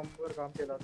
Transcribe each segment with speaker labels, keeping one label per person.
Speaker 1: Number काम केला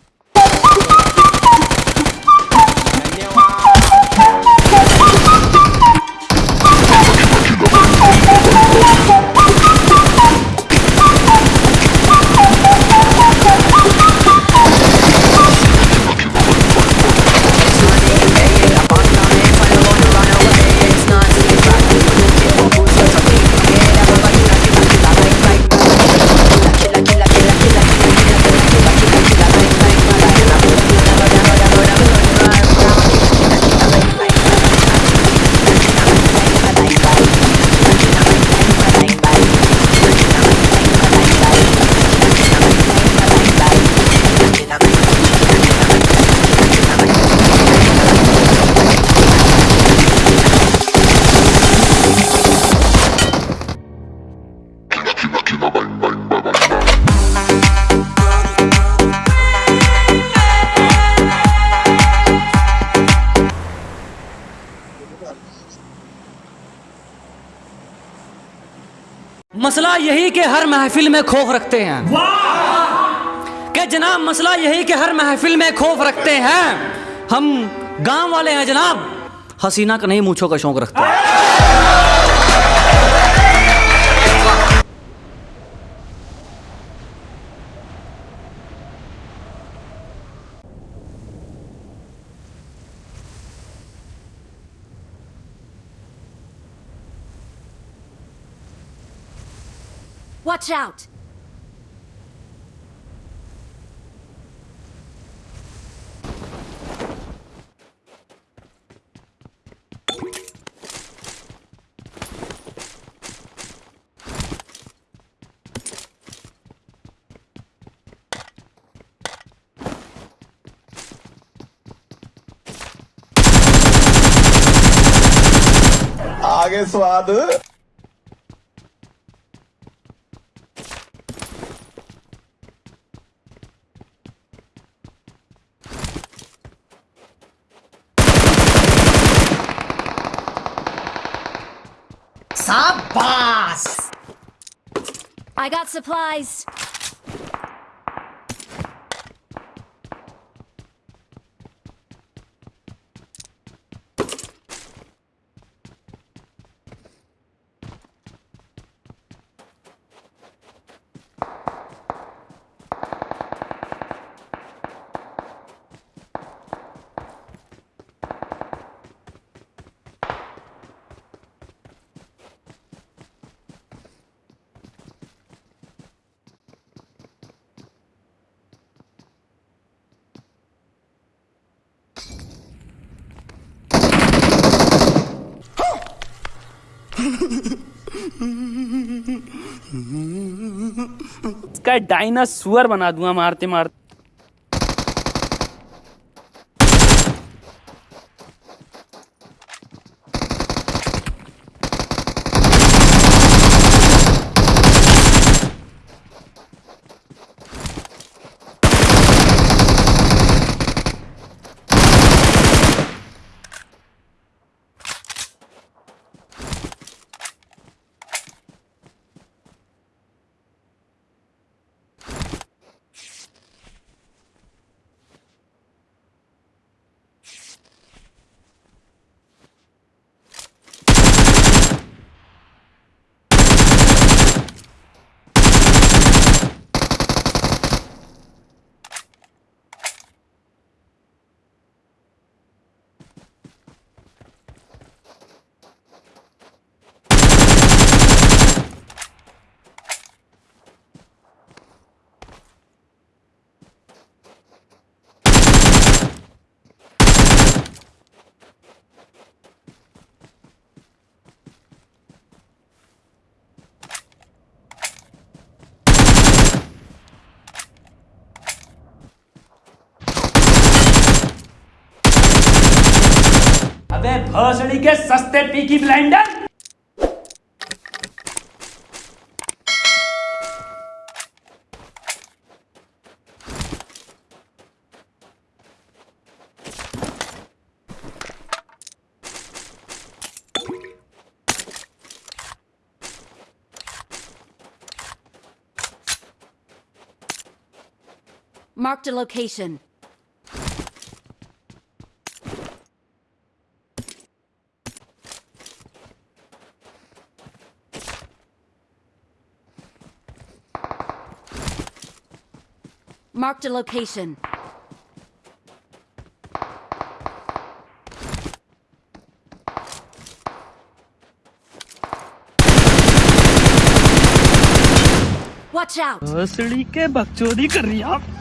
Speaker 2: मसला यही के हर महफिल में खौफ रखते हैं। कि जनाब, मसला यही के हर महफिल में खौफ रखते हैं? हम गाँव वाले हैं जनाब। हसीना का नहीं, मूछों का शौक रखते हैं।
Speaker 3: Watch out!
Speaker 4: आगे स्वाद
Speaker 3: I got supplies.
Speaker 5: इसका डायनासोर बना दूँगा मारते मारते हौसड़ी के सस्ते Peaky Blinder
Speaker 3: Marked a location. Marked a location. Watch out!
Speaker 5: भोसड़ी के बकचोदी कर रही आप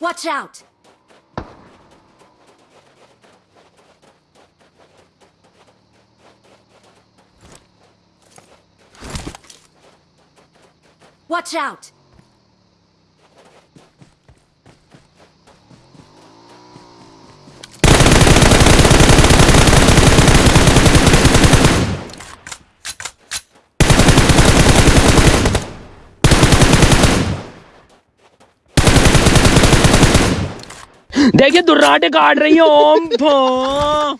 Speaker 3: Watch out! Watch out!
Speaker 5: देखिए दुर्राटे काट रही है ओम भो।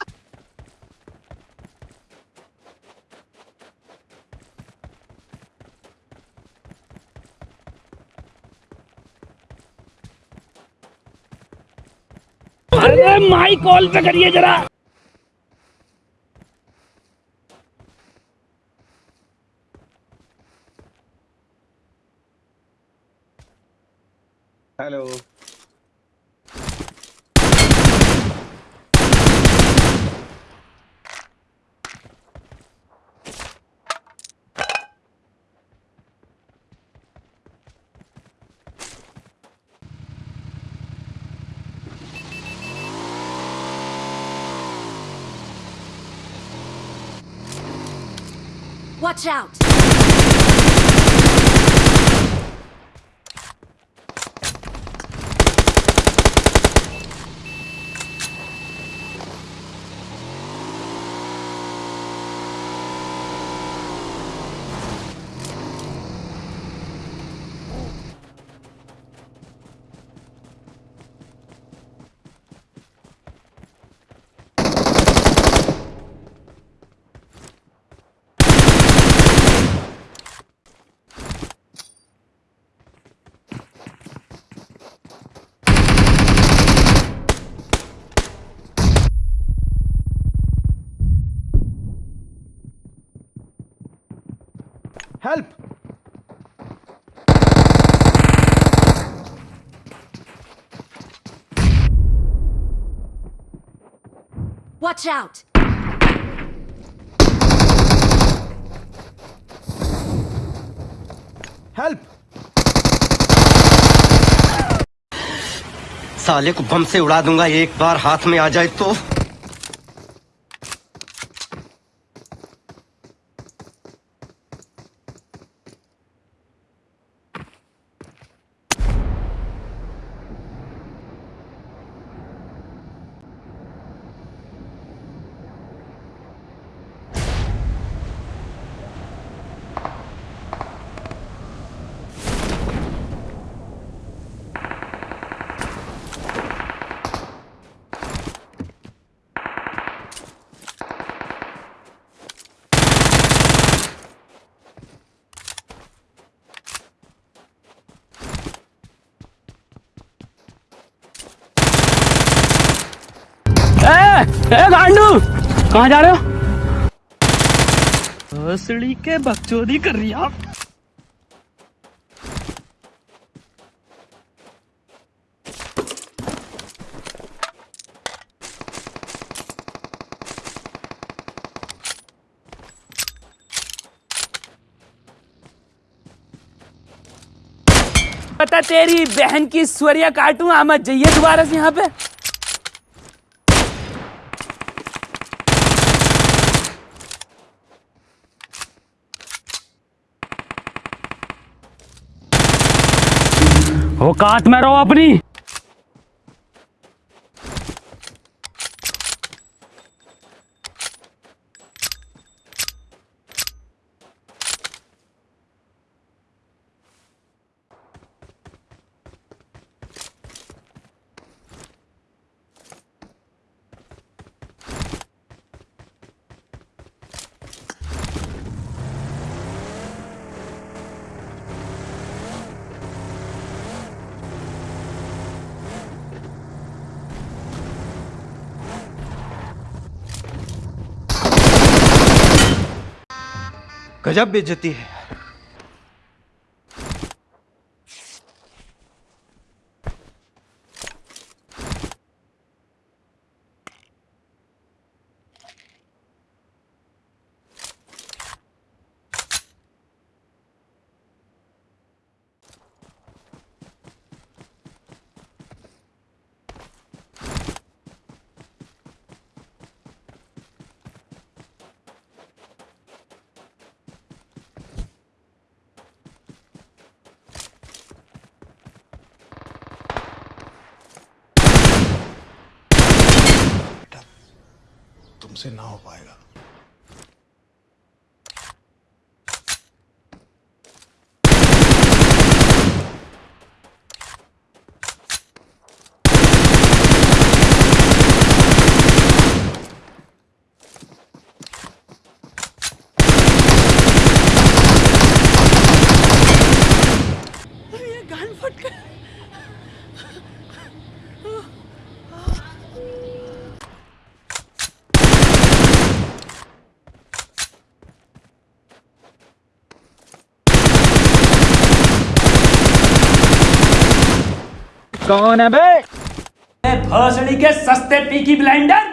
Speaker 5: अरे माई कॉल पे करिए जरा।
Speaker 4: Hello.
Speaker 3: Watch out! Watch out!
Speaker 4: Help
Speaker 1: साले को बम से उड़ा दूँगा एक बार हाथ में आ जाए तो
Speaker 5: गांडू! कहाँ जा रहे हो? भोसड़ी के बकचोदी कर रही आप। पता तेरी बहन की स्वरिया काटूं आमद जाइए दोबारा से यहाँ पे। औकात में रहो अपनी।
Speaker 1: गजब बेइज्जती है।
Speaker 6: तुमसे ना हो पाएगा।
Speaker 5: कौन है बे? भोसड़ी के सस्ते पीकी ब्लेंडर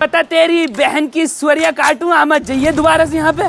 Speaker 5: पता तेरी बहन की स्वरिया काटू आमद जाइए दोबारा से यहाँ पे।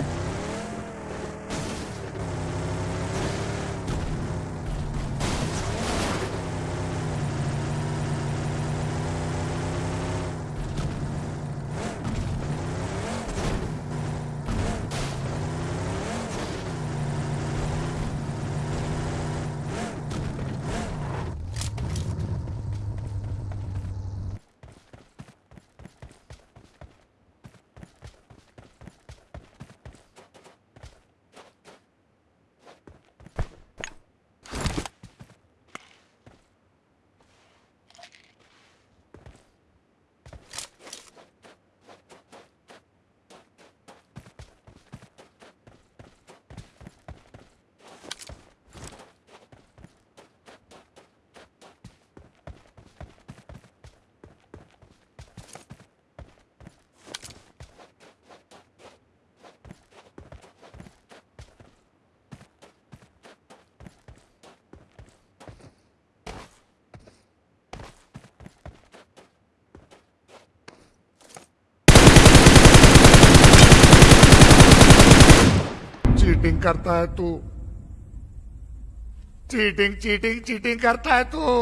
Speaker 6: चीटिंग करता है तू। चीटिंग चीटिंग चीटिंग करता है तू।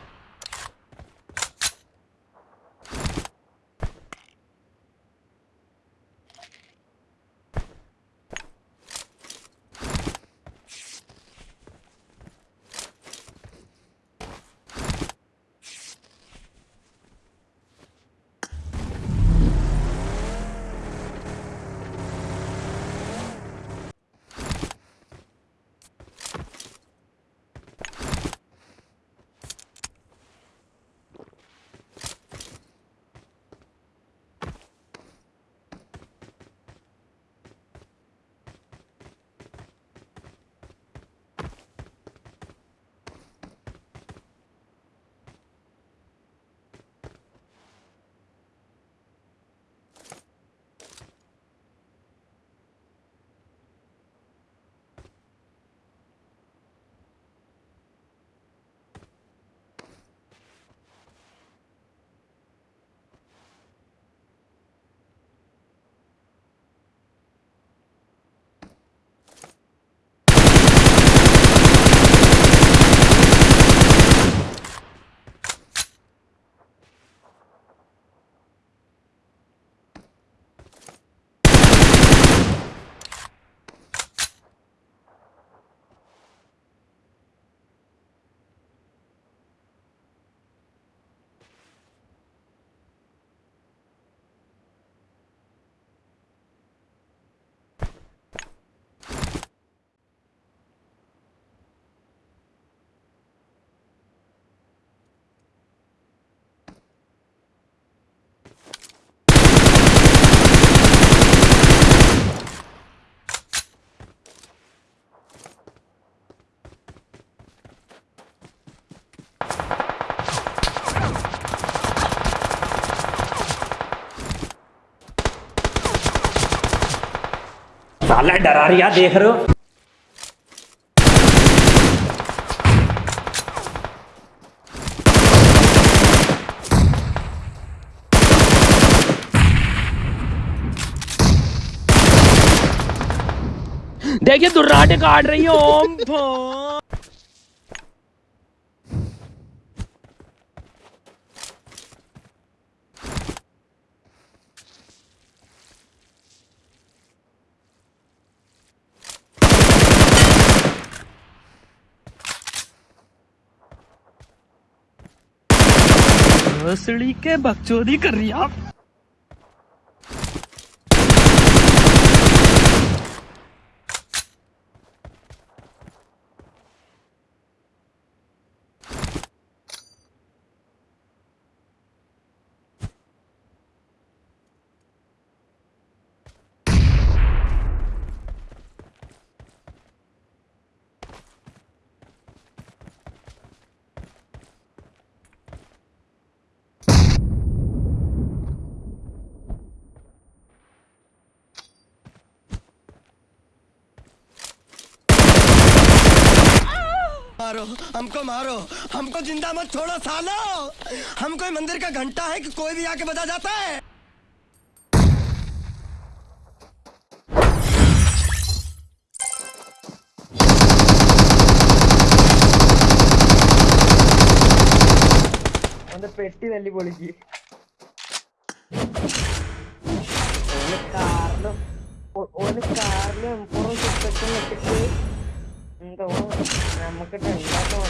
Speaker 5: साला डरा रिया देख रहे हो। देखिए दुर्राटे काट रही है ओम फो। के बकचोदी कर रही आप
Speaker 7: मारो हमको मारो हमको जिंदा मत छोड़ो सालो हम कोई मंदिर का घंटा है कि कोई भी आके बजा जाता है
Speaker 8: പെട്ടി തല്ലി പൊളിക്ക് ഓന് കാറിലും ഓ- ഓന് കാറിലും പുറം ചുറ്റൊക്കെ വെച്ചിട്ട് എന്തോ നമുക്ക് ഉണ്ടാക്കാൻ